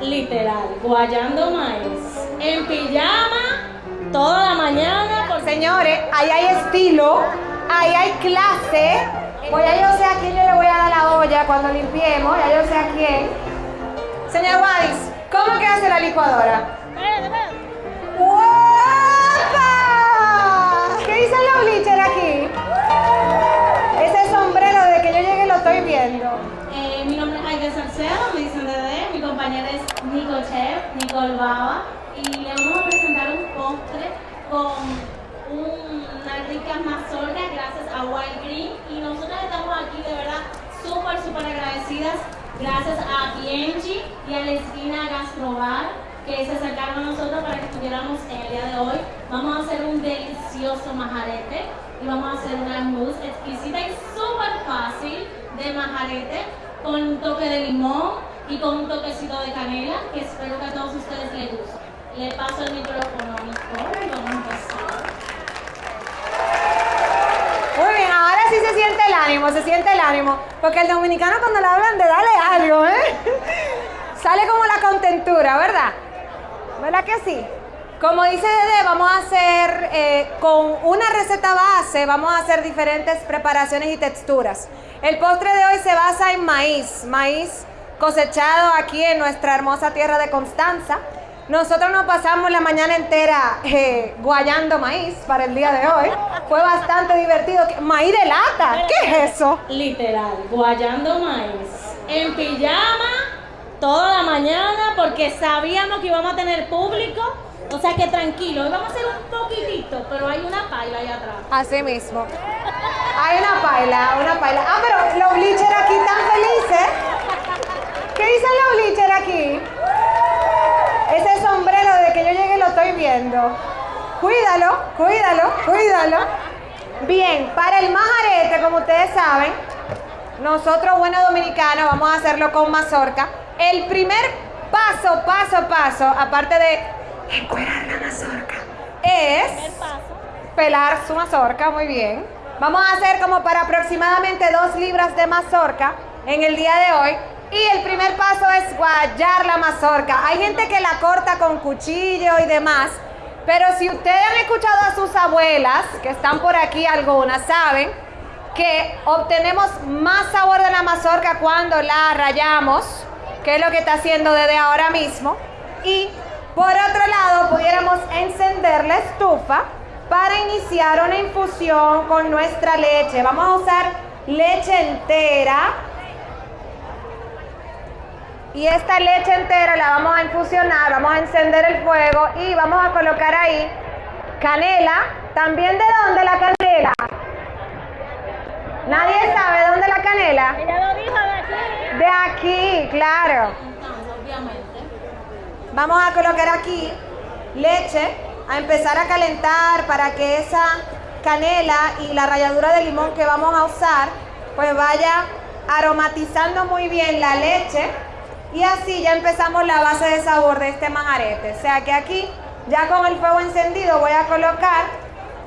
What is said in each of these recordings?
Literal, guayando maíz. En pijama, toda la mañana. Por... Señores, ahí hay estilo, ahí hay clase. Pues ya yo sé a quién yo le voy a dar la olla cuando limpiemos, ya yo sé a quién. Señor Wadis, ¿cómo que hace la licuadora? ¡Guapa! ¿Qué dice la bleacher aquí? Ese sombrero de que yo llegue lo estoy viendo. Eh, mi nombre es Aida Salcedo, me dicen Dede, compañera es Nico Chef, Nicole Baba, y le vamos a presentar un postre con unas ricas mazorcas gracias a Wild Green, y nosotras estamos aquí de verdad súper, súper agradecidas gracias a Bienchi y a la esquina Gastrobar que se acercaron a nosotros para que estuviéramos en el día de hoy. Vamos a hacer un delicioso majarete y vamos a hacer una mousse exquisita y súper fácil de majarete con un toque de limón y con un toquecito de canela que espero que a todos ustedes les guste. Le paso el micrófono a Nicole y vamos a empezar. Muy bien, ahora sí se siente el ánimo, se siente el ánimo. Porque el dominicano cuando le hablan de darle algo, ¿eh? Sale como la contentura, ¿verdad? ¿Verdad que sí? Como dice Dede, vamos a hacer eh, con una receta base, vamos a hacer diferentes preparaciones y texturas. El postre de hoy se basa en maíz, maíz cosechado aquí en nuestra hermosa tierra de Constanza. Nosotros nos pasamos la mañana entera eh, guayando maíz para el día de hoy. Fue bastante divertido. Maíz de lata, ¿qué es eso? Literal, guayando maíz. En pijama, toda la mañana, porque sabíamos que íbamos a tener público. O sea que tranquilo, hoy vamos a hacer un poquitito, pero hay una paila ahí atrás. Así mismo. Hay una paila, una paila. Ah, pero los bleachers aquí están felices. ¿Qué dicen los bleachers aquí? Ese sombrero de que yo llegue lo estoy viendo. Cuídalo, cuídalo, cuídalo. Bien, para el majarete, como ustedes saben, nosotros, buenos dominicanos, vamos a hacerlo con mazorca. El primer paso, paso, paso, aparte de encuerar la mazorca, es pelar su mazorca, muy bien. Vamos a hacer como para aproximadamente dos libras de mazorca en el día de hoy. Y el primer paso es guayar la mazorca. Hay gente que la corta con cuchillo y demás. Pero si ustedes han escuchado a sus abuelas, que están por aquí algunas, saben que obtenemos más sabor de la mazorca cuando la rayamos, que es lo que está haciendo desde ahora mismo. Y por otro lado, pudiéramos encender la estufa para iniciar una infusión con nuestra leche. Vamos a usar leche entera. Y esta leche entera la vamos a infusionar, vamos a encender el fuego y vamos a colocar ahí canela. ¿También de dónde la canela? ¿Nadie sabe dónde la canela? Ella lo dijo de aquí. De aquí, claro. Entonces, obviamente. Vamos a colocar aquí leche, a empezar a calentar para que esa canela y la ralladura de limón que vamos a usar, pues vaya aromatizando muy bien la leche y así ya empezamos la base de sabor de este majarete. O sea que aquí, ya con el fuego encendido, voy a colocar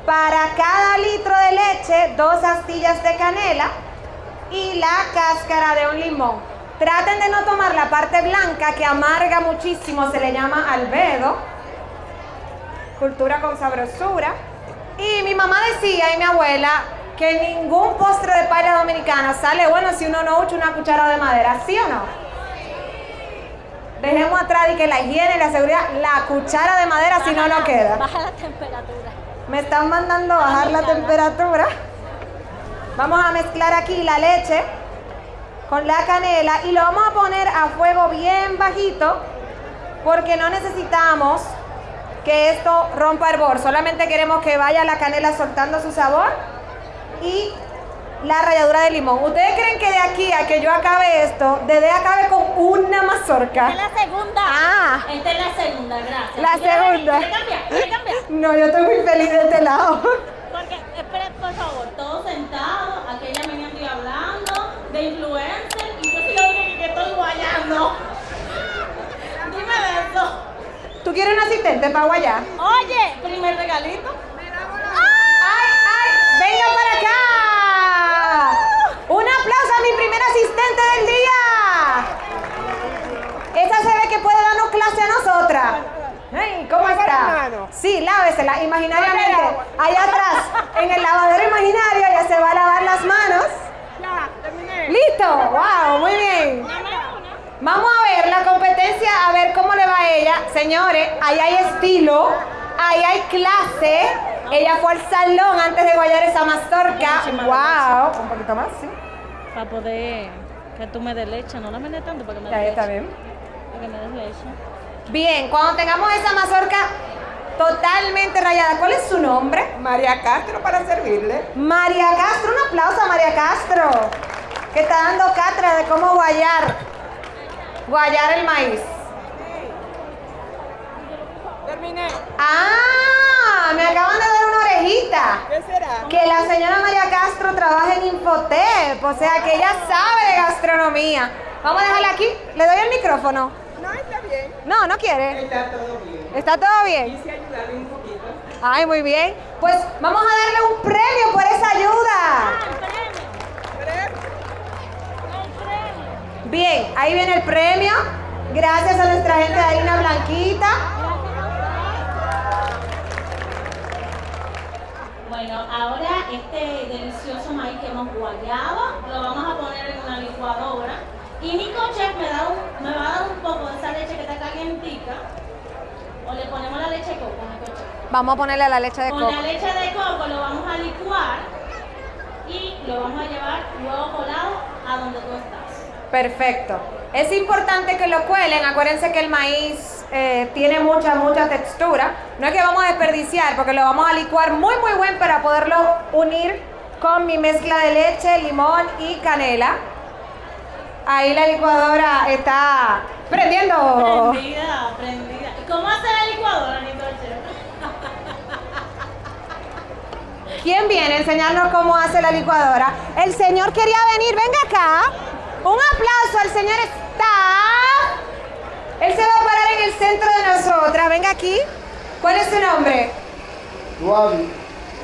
para cada litro de leche dos astillas de canela y la cáscara de un limón. Traten de no tomar la parte blanca que amarga muchísimo, se le llama albedo. Cultura con sabrosura. Y mi mamá decía y mi abuela que ningún postre de paella dominicana sale bueno si uno no usa una cuchara de madera, ¿sí o no? Dejemos atrás y que la higiene la seguridad, la cuchara de madera si no, no queda. Baja la temperatura. Me están mandando a bajar la temperatura. Vamos a mezclar aquí la leche con la canela y lo vamos a poner a fuego bien bajito porque no necesitamos que esto rompa hervor. Solamente queremos que vaya la canela soltando su sabor y la ralladura de limón. ¿Ustedes creen que de aquí a que yo acabe esto, Dede acabe con una mazorca? Esta es la segunda. Ah. Esta es la segunda, gracias. La ¿Quiere- segunda. ¿Quiere cambiar? ¿Quiere cambiar? No, yo estoy muy feliz de este lado. Porque, esperen, por favor, todos sentados, aquella mañana estoy hablando de influencer y yo único que estoy guayando. Dime de eso. ¿Tú quieres un asistente para guayar? Oye, primer regalito. ¡Ay, ay! ¡Venga para acá! ¡Un aplauso a mi primer asistente del día! Esa se ve que puede Sí, lávesela imaginariamente. Allá atrás, en el lavadero imaginario, ella se va a lavar las manos. Ya, terminé. ¡Listo! ¡Wow! Muy bien. Vamos a ver la competencia, a ver cómo le va a ella. Señores, ahí hay estilo, ahí hay clase. Ella fue al salón antes de guayar esa mazorca. ¡Wow! Un poquito más, sí. Para poder que tú me des leche, no la menes tanto para que me Ya des está leche. bien. Para que me des leche. Bien, cuando tengamos esa mazorca totalmente rayada, ¿cuál es su nombre? María Castro para servirle. María Castro, un aplauso a María Castro, que está dando cátedra de cómo guayar, guayar el maíz. Terminé. Ah, me acaban de dar una orejita. ¿Qué será? Que la señora María Castro trabaja en Infotep, o sea que ella sabe de gastronomía. Vamos a dejarla aquí. Le doy el micrófono. No. No, no quiere. Está todo bien. ¿Está todo bien? Quise ayudarle un poquito. Ay, muy bien. Pues vamos a darle un premio por esa ayuda. Bien, ahí viene el premio. Gracias a nuestra gente de Harina Blanquita. Bueno, ahora este delicioso maíz que hemos guayado lo vamos a poner en una licuadora. Y Nico Chef me, da un- me va a dar un poco de esa leche que está calientica. O le ponemos la leche de coco, Nico Chef. Vamos a ponerle la leche de Con coco. la leche de coco lo vamos a licuar y lo vamos a llevar luego colado a donde tú estás. Perfecto. Es importante que lo cuelen. Acuérdense que el maíz eh, tiene mucha, mucha textura. No es que vamos a desperdiciar porque lo vamos a licuar muy, muy buen para poderlo unir con mi mezcla de leche, limón y canela. Ahí la licuadora está prendiendo. Prendida, prendida. ¿Y cómo hace la licuadora? ¿Quién viene a enseñarnos cómo hace la licuadora? El señor quería venir, venga acá. Un aplauso al señor Staff. Él se va a parar en el centro de nosotras. Venga aquí. ¿Cuál es su nombre? Guadi,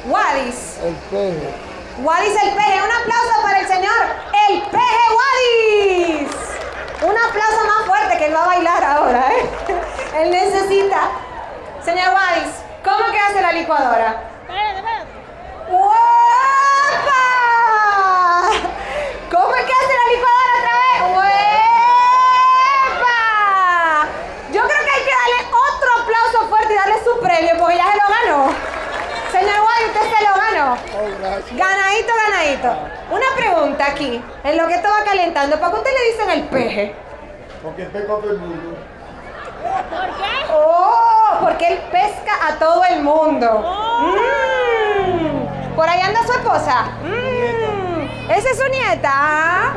Wadis. el peje. Wadis el peje. Un aplauso para el señor El peje Wadis. Un aplauso más fuerte que él va a bailar ahora, ¿eh? Él necesita. Señor Wadis, ¿cómo que hace la licuadora? Espérate, espérate. ¡Uepa! ¿Cómo es que hace la licuadora otra vez? ¡Uepa! Yo creo que hay que darle otro aplauso fuerte y darle su premio porque ya se lo ganó. Señor Guay, usted se lo ganó. Oh, gracias. Ganadito, ganadito. Una pregunta aquí, en lo que esto va calentando. ¿Para qué usted le dicen el peje? Porque pesco a todo el mundo. ¿Por qué? ¡Oh! Porque él pesca a todo el mundo. Mm. Por ahí anda su esposa. Mm. Esa es su nieta. ¿ah?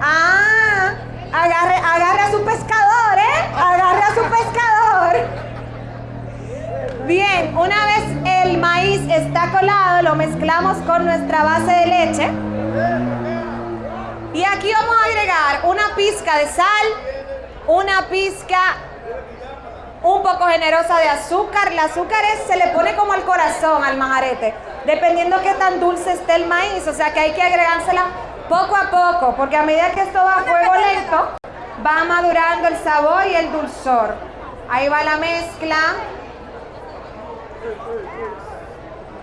Ah, agarre, agarre a su pescador, ¿eh? Agarre a su pescador. Bien, una vez el maíz está colado, lo mezclamos con nuestra base de leche. Y aquí vamos a agregar una pizca de sal, una pizca un poco generosa de azúcar. El azúcar se le pone como al corazón al majarete, dependiendo qué tan dulce esté el maíz. O sea que hay que agregársela poco a poco, porque a medida que esto va a fuego lento, va madurando el sabor y el dulzor. Ahí va la mezcla.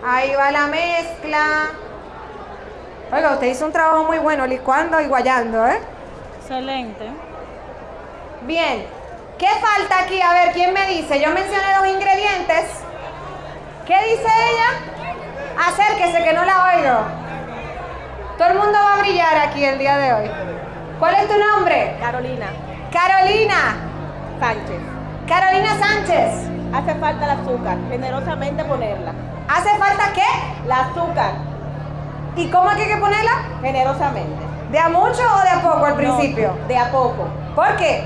Ahí va la mezcla. Oiga, usted hizo un trabajo muy bueno licuando y guayando, ¿eh? Excelente. Bien, ¿qué falta aquí? A ver, ¿quién me dice? Yo mencioné los ingredientes. ¿Qué dice ella? Acérquese que no la oigo. Todo el mundo va a brillar aquí el día de hoy. ¿Cuál es tu nombre? Carolina Carolina. Sánchez. Carolina Sánchez. Hace falta el azúcar. Generosamente ponerla. ¿Hace falta qué? La azúcar. ¿Y cómo hay que ponerla? Generosamente. ¿De a mucho o de a poco al principio? No, de a poco. ¿Por qué?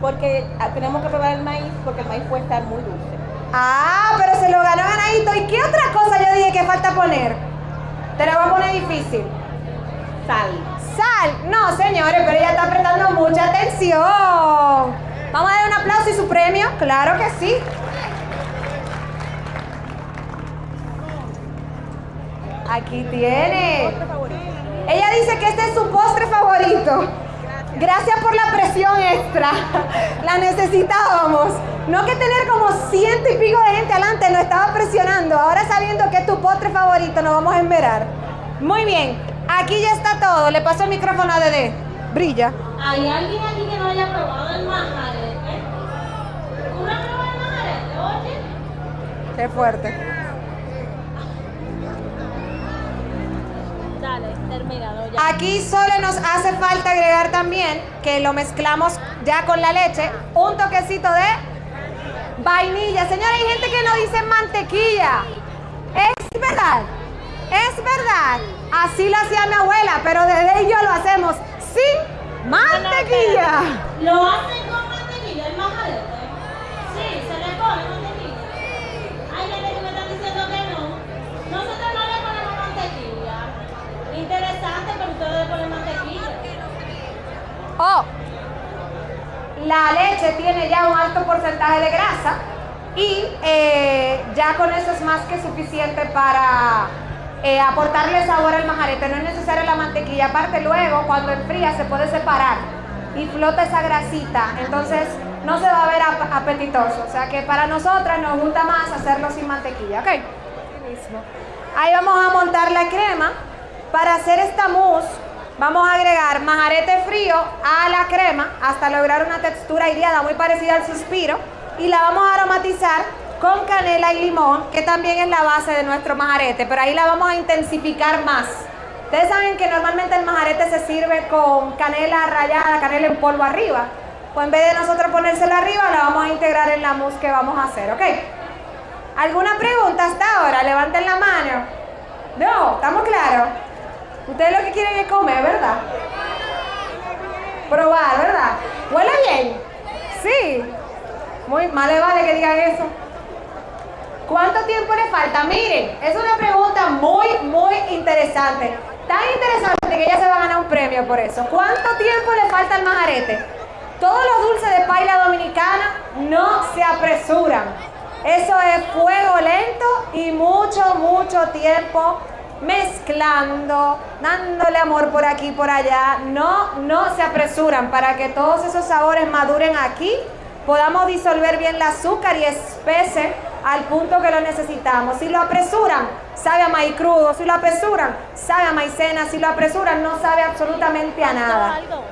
Porque ah, tenemos que probar el maíz porque el maíz puede estar muy dulce. Ah, pero se lo ganó ganadito. ¿Y qué otra cosa yo dije que falta poner? Te la voy a poner difícil. Sal. Sal. No, señores, pero ella está prestando mucha atención. Vamos a darle un aplauso y su premio. Claro que sí. Aquí tiene. Ella dice que este es su postre favorito. Gracias por la presión extra. La necesitábamos. No que tener como ciento y pico de gente adelante nos estaba presionando. Ahora sabiendo que es tu postre favorito, nos vamos a enverar. Muy bien. Aquí ya está todo. Le paso el micrófono a Dede. Brilla. ¿Hay alguien aquí que no haya probado el majarete? ¿Una prueba del majarete? Oye. Qué fuerte. Aquí solo nos hace falta agregar también que lo mezclamos ya con la leche, un toquecito de vainilla. Señora, hay gente que no dice mantequilla. Es verdad, es verdad. Así lo hacía mi abuela, pero desde yo lo hacemos sin mantequilla. ¿Lo hacen con Oh, la leche tiene ya un alto porcentaje de grasa y eh, ya con eso es más que suficiente para eh, aportarle sabor al majarete. No es necesario la mantequilla. Aparte luego, cuando enfría, se puede separar y flota esa grasita. Entonces no se va a ver ap- apetitoso. O sea que para nosotras nos gusta más hacerlo sin mantequilla. ¿Ok? Ahí vamos a montar la crema. Para hacer esta mousse vamos a agregar majarete frío a la crema hasta lograr una textura iriada muy parecida al suspiro y la vamos a aromatizar con canela y limón que también es la base de nuestro majarete, pero ahí la vamos a intensificar más. Ustedes saben que normalmente el majarete se sirve con canela rallada, canela en polvo arriba. Pues en vez de nosotros ponérsela arriba, la vamos a integrar en la mousse que vamos a hacer, ¿ok? ¿Alguna pregunta hasta ahora? Levanten la mano. No, ¿estamos claros? Ustedes lo que quieren es comer, ¿verdad? Probar, ¿verdad? ¿Huele bien? Sí. Muy más le vale que digan eso. ¿Cuánto tiempo le falta? Miren, es una pregunta muy, muy interesante. Tan interesante que ella se va a ganar un premio por eso. ¿Cuánto tiempo le falta al majarete? Todos los dulces de paila dominicana no se apresuran. Eso es fuego lento y mucho, mucho tiempo mezclando, dándole amor por aquí, por allá. No, no se apresuran para que todos esos sabores maduren aquí, podamos disolver bien el azúcar y espese al punto que lo necesitamos. Si lo apresuran, sabe a maíz crudo. Si lo apresuran, sabe a maicena. Si lo apresuran, no sabe absolutamente a nada. algo?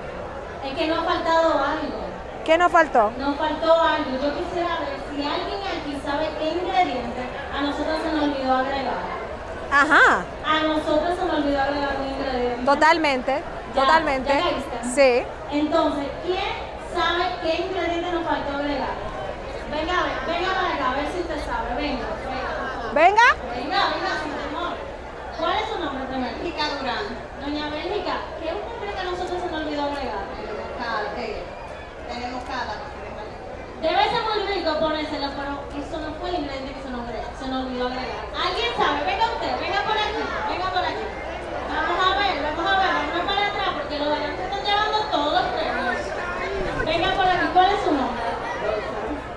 Es que nos ha faltado algo. ¿Qué nos faltó? Nos faltó algo. Yo quisiera ver si alguien aquí sabe qué ingrediente a nosotros se nos olvidó agregar. Ajá, A nosotros se nos olvidó agregar un ingrediente. totalmente, Ya, totalmente. ya caíste. Sí. Entonces, ¿quién sabe qué ingrediente nos faltó agregar? Venga, a ver, venga para acá, a ver si usted sabe. Venga, venga. Venga. Venga, venga, sin temor. ¿Cuál es su nombre primero? Bélgica Durán. Doña Bélgica, ¿qué usted cree que a nosotros se nos olvidó agregar? Cal- eh, tenemos cada. Debe ser muy rico ponérselo, pero eso no fue el ingrediente que se nos, agregó, se nos olvidó agregar. ¿Alguien sabe? Venga usted, venga por aquí, venga por aquí. Vamos a ver, vamos a ver, vamos para atrás porque los de adelante están llevando todos los premios. Venga por aquí, ¿cuál es su nombre?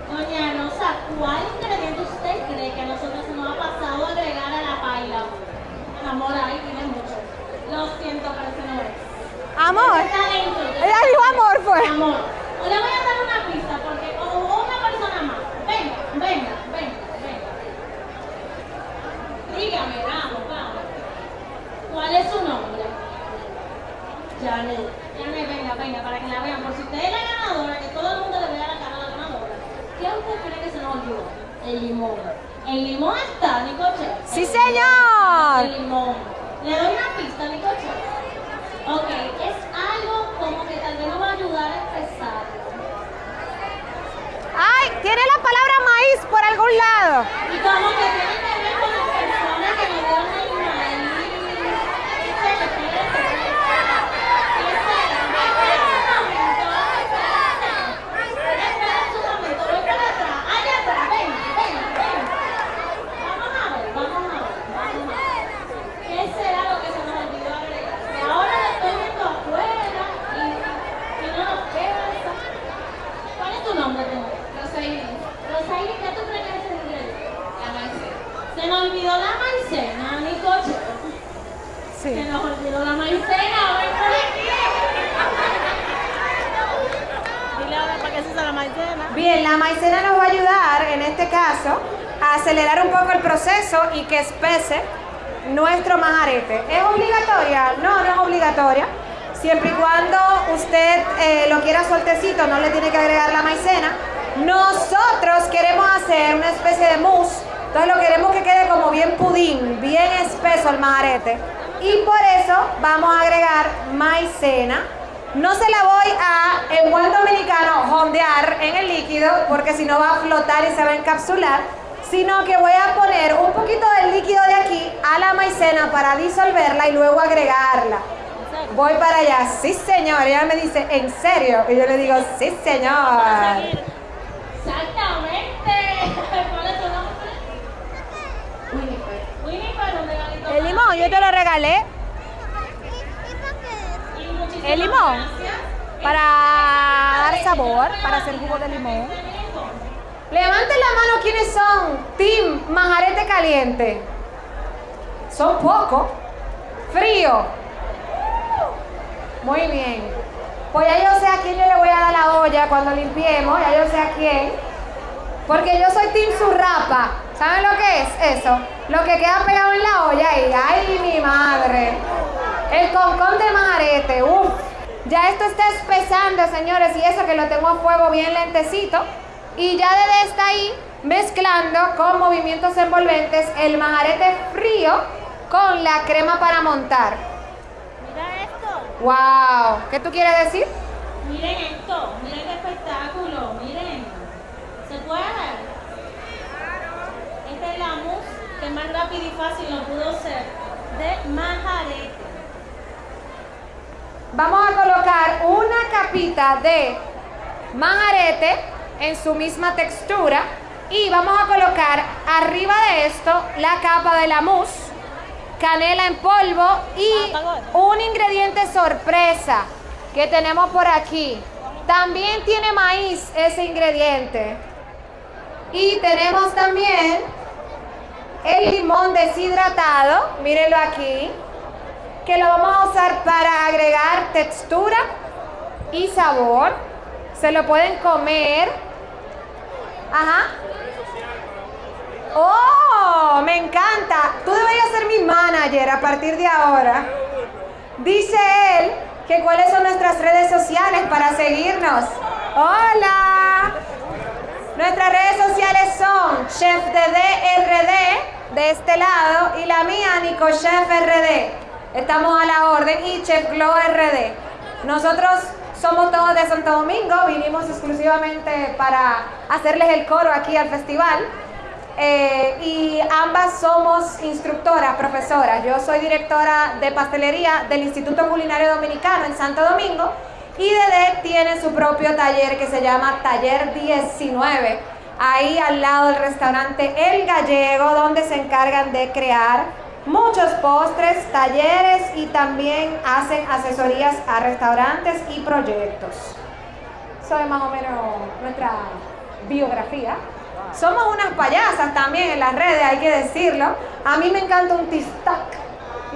Doña Rosa, ¿cuál ingrediente usted cree que a nosotros se nos ha pasado agregar a la paila? Amor, ahí tiene mucho. Lo siento, pero ese no es. Amor. Está dentro. Ella dijo amor, fue. Amor, le voy a dar una pista porque o o una persona más. Venga, venga, venga, venga. Dígame, vamos, vamos. ¿Cuál es su nombre? Janet. Janet, venga, venga, para que la vean. Por si usted es la ganadora, que todo el mundo le vea la cara a la ganadora. ¿Qué usted cree que se nos olvidó? El limón. El limón está, Nicoche. Sí, señor. El limón. Le doy una pista, Nicoche. Ok, es algo como que tal vez nos va a ayudar a expresarlo. Ay, tiene la palabra maíz por algún lado. Y como que tiene que ver con las personas que nos dieron el maíz. Espérate, espérate. ¿Qué será? Espérate un momento. Espérate. Espérate un momento. Voy para atrás. Allá atrás. Venga, venga, venga. Vamos a ver, vamos a ver, vamos a ver. ¿Qué será lo que se nos olvidó agregar? Que ahora lo estoy viendo afuera y, y no nos queda esa. ¿Cuál es tu nombre, primero? Rosaín. Rosalie, ¿qué tú crees que es ese ingrediente? La maicena. Se nos olvidó la maicena, mi coche. Se Sí. nos olvidó la maicena, ven por aquí. de la maicena. Bien, la maicena nos va a ayudar, en este caso, a acelerar un poco el proceso y que espese nuestro majarete. ¿Es obligatoria? No, no es obligatoria. Siempre y cuando usted eh, lo quiera sueltecito, no le tiene que agregar la maicena. Nosotros queremos hacer una especie de mousse, entonces lo queremos que quede como bien pudín, bien espeso el majarete. Y por eso vamos a agregar maicena. No se la voy a, en buen dominicano, hondear en el líquido, porque si no va a flotar y se va a encapsular, sino que voy a poner un poquito del líquido de aquí a la maicena para disolverla y luego agregarla. Voy para allá, sí señor. Ella me dice, ¿en serio? Y yo le digo, sí señor. Exactamente. El limón, yo te lo regalé. El limón. Para dar sabor, para hacer jugo de limón. Levanten la mano quienes son Team Majarete Caliente. Son pocos. Frío. Muy bien. Pues ya yo sé a quién le voy a dar la olla cuando limpiemos, ya yo sé a quién. Porque yo soy Team Surrapa. ¿Saben lo que es eso? Lo que queda pegado en la olla y ¡ay, mi madre! El concón de majarete. Ya esto está espesando, señores, y eso que lo tengo a fuego bien lentecito. Y ya desde está ahí mezclando con movimientos envolventes el majarete frío con la crema para montar. Mira esto. ¡Wow! ¿Qué tú quieres decir? Miren esto, miren qué espectáculo, miren. ¿Se puede? Esta es la mousse que más rápido y fácil lo pudo ser de majarete. Vamos a colocar una capita de majarete en su misma textura y vamos a colocar arriba de esto la capa de la mousse, canela en polvo y un ingrediente sorpresa que tenemos por aquí. También tiene maíz ese ingrediente. Y tenemos también el limón deshidratado, mírenlo aquí que lo vamos a usar para agregar textura y sabor. Se lo pueden comer. Ajá. ¡Oh! Me encanta. Tú deberías ser mi manager a partir de ahora. Dice él que cuáles son nuestras redes sociales para seguirnos. ¡Hola! Nuestras redes sociales son Chef RD de este lado y la mía Nico Chef RD. Estamos a la orden y Chef Glow. Nosotros somos todos de Santo Domingo, vinimos exclusivamente para hacerles el coro aquí al festival. Eh, y ambas somos instructoras, profesoras. Yo soy directora de pastelería del Instituto Culinario Dominicano en Santo Domingo y Dede tiene su propio taller que se llama Taller 19, ahí al lado del restaurante El Gallego, donde se encargan de crear muchos postres, talleres y también hacen asesorías a restaurantes y proyectos. Eso es más o menos nuestra biografía. Somos unas payasas también en las redes, hay que decirlo. A mí me encanta un TikTok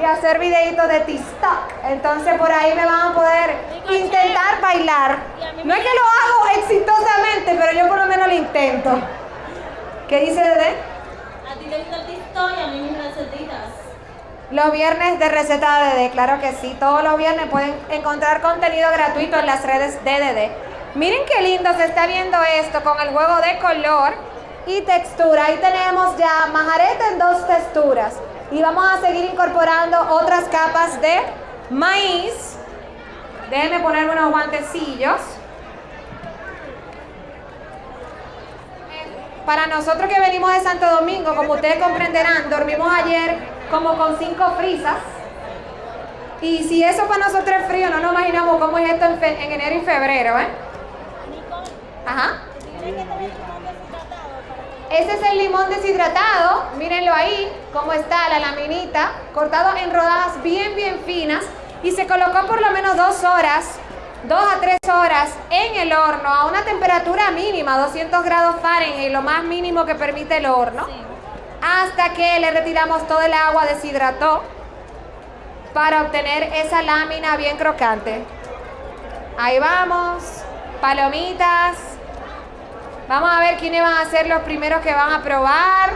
y hacer videitos de TikTok. Entonces por ahí me van a poder intentar bailar. No es que lo hago exitosamente, pero yo por lo menos lo intento. ¿Qué dice Dede? A ti te gusta el y a mí mis recetitas. Los viernes de receta Dede, claro que sí. Todos los viernes pueden encontrar contenido gratuito en las redes de Dede. Miren qué lindo se está viendo esto con el juego de color y textura. Ahí tenemos ya majarete en dos texturas. Y vamos a seguir incorporando otras capas de maíz. Déjenme ponerme unos guantecillos. Para nosotros que venimos de Santo Domingo, como ustedes comprenderán, dormimos ayer como con cinco frisas. Y si eso para nosotros es frío, no nos imaginamos cómo es esto en, enero y febrero, ¿eh? Ajá. Ese es el limón deshidratado, mírenlo ahí, cómo está la laminita, cortado en rodajas bien, bien finas y se colocó por lo menos dos horas, dos a tres horas en el horno a una temperatura mínima, 200 grados Fahrenheit, lo más mínimo que permite el horno, hasta que le retiramos todo el agua, deshidrató, para obtener esa lámina bien crocante. Ahí vamos, palomitas, Vamos a ver quiénes van a ser los primeros que van a probar.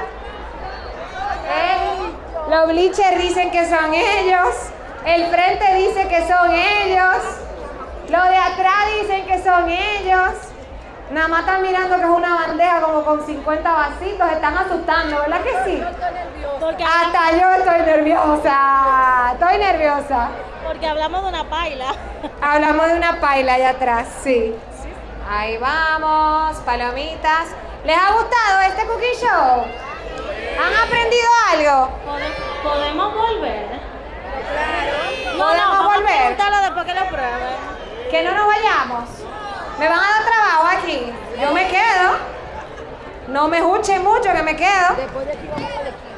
Los bleachers dicen que son ellos. El frente dice que son ellos. Los de atrás dicen que son ellos. Nada más están mirando que es una bandeja como con 50 vasitos. Están asustando, ¿verdad que sí? Porque, Hasta yo estoy nerviosa. Estoy nerviosa. porque hablamos de una paila. Hablamos de una paila allá atrás, sí. Ahí vamos, palomitas. ¿Les ha gustado este cookie show? ¿Han aprendido algo? Pode- Podemos volver. ¿Podemos volver? Preguntarlo después que lo prueben. Que no nos vayamos. Me van a dar trabajo aquí. Yo me quedo. No me escuchen mucho que me quedo.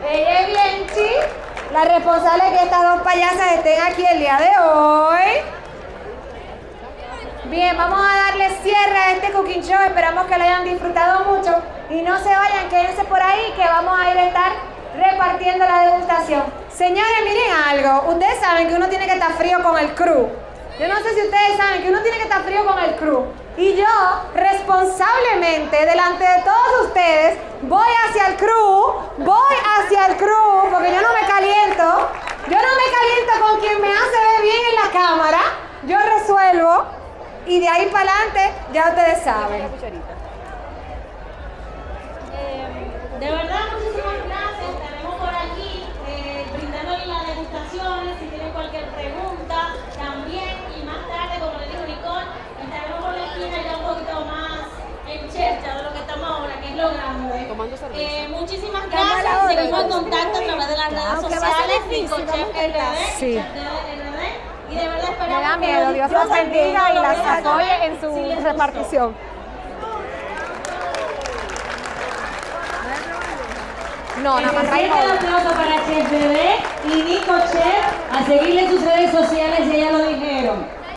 Ella es la responsable de que estas dos payasas estén aquí el día de hoy. Bien, vamos a darle cierre a este cooking show. Esperamos que lo hayan disfrutado mucho. Y no se vayan, quédense por ahí que vamos a ir a estar repartiendo la degustación. Señores, miren algo. Ustedes saben que uno tiene que estar frío con el crew. Yo no sé si ustedes saben que uno tiene que estar frío con el crew. Y yo, responsablemente, delante de todos ustedes, voy hacia el crew, voy hacia el crew, porque yo no me caliento. Yo no me caliento con quien me hace ver bien en la cámara. Yo resuelvo. Y de ahí para adelante, ya ustedes saben. De verdad, muchísimas gracias. Estaremos por aquí eh, brindándoles las degustaciones. Si tienen cualquier pregunta, también. Y más tarde, como le dijo Nicole, estaremos por la esquina ya un poquito más en chercha de lo que estamos ahora, que es lo grande. Eh, muchísimas gracias. Seguimos en contacto a través de las redes sociales. Nicochef RD, Sí. RD. Y de verdad Me esperamos da que miedo, Dios los bendiga y las apoye en su les repartición. No, nada más traemos. aplauso para Chef Bebé y Nico Chef. A seguirle en sus redes sociales, ya lo dijeron.